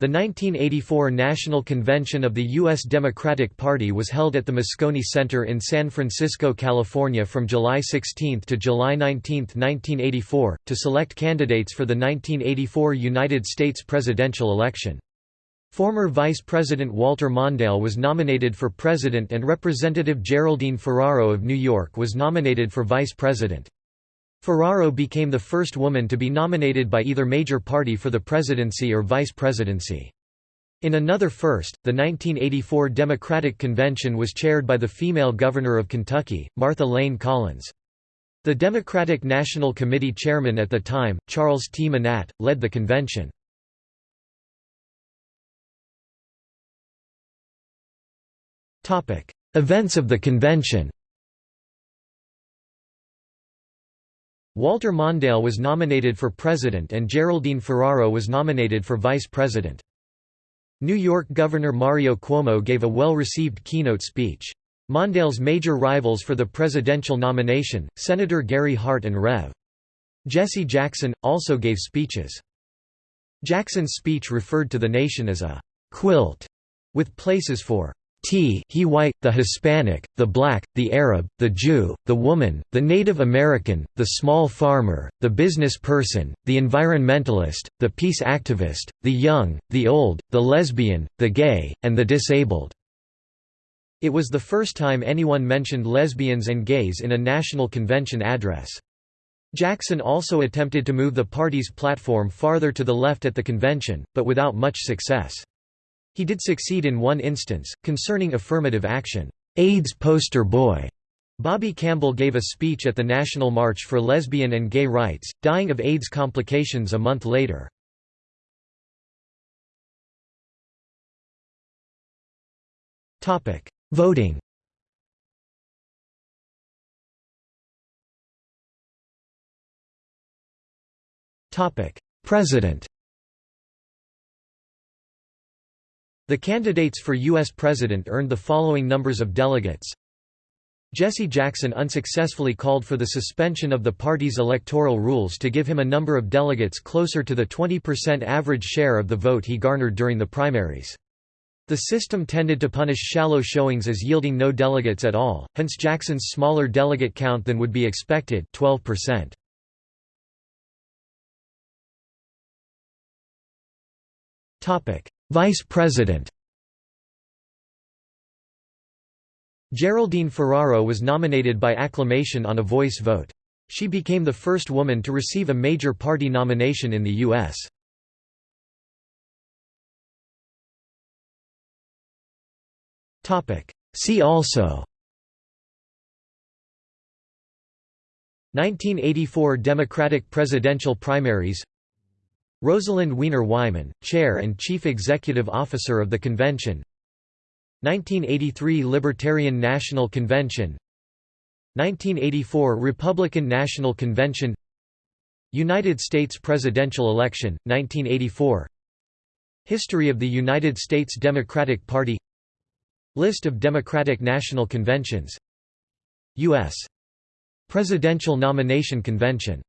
The 1984 National Convention of the U.S. Democratic Party was held at the Moscone Center in San Francisco, California from July 16 to July 19, 1984, to select candidates for the 1984 United States presidential election. Former Vice President Walter Mondale was nominated for president and Representative Geraldine Ferraro of New York was nominated for vice president. Ferraro became the first woman to be nominated by either major party for the presidency or vice presidency. In another first, the 1984 Democratic Convention was chaired by the female governor of Kentucky, Martha Layne Collins. The Democratic National Committee chairman at the time, Charles T. Manatt, led the convention. Events of the convention Walter Mondale was nominated for president and Geraldine Ferraro was nominated for vice president. New York Governor Mario Cuomo gave a well-received keynote speech. Mondale's major rivals for the presidential nomination, Senator Gary Hart and Rev. Jesse Jackson, also gave speeches. Jackson's speech referred to the nation as a «quilt» with places for T he white, the Hispanic, the black, the Arab, the Jew, the woman, the Native American, the small farmer, the business person, the environmentalist, the peace activist, the young, the old, the lesbian, the gay, and the disabled." It was the first time anyone mentioned lesbians and gays in a national convention address. Jackson also attempted to move the party's platform farther to the left at the convention, but without much success. He did succeed in one instance, concerning affirmative action. AIDS poster boy Bobbi Campbell gave a speech at the National March for Lesbian and Gay Rights, dying of AIDS complications a month later. Voting President The candidates for U.S. President earned the following numbers of delegates. Jesse Jackson unsuccessfully called for the suspension of the party's electoral rules to give him a number of delegates closer to the 20% average share of the vote he garnered during the primaries. The system tended to punish shallow showings as yielding no delegates at all, hence Jackson's smaller delegate count than would be expected 12%. Vice President Geraldine Ferraro was nominated by acclamation on a voice vote. She became the first woman to receive a major party nomination in the U.S. See also 1984 Democratic presidential primaries Rosalind Wiener Wyman, Chair and Chief Executive Officer of the Convention. 1983 Libertarian National Convention. 1984 Republican National Convention. United States presidential election, 1984 History of the United States Democratic Party. List of Democratic National Conventions. U.S. Presidential Nomination Convention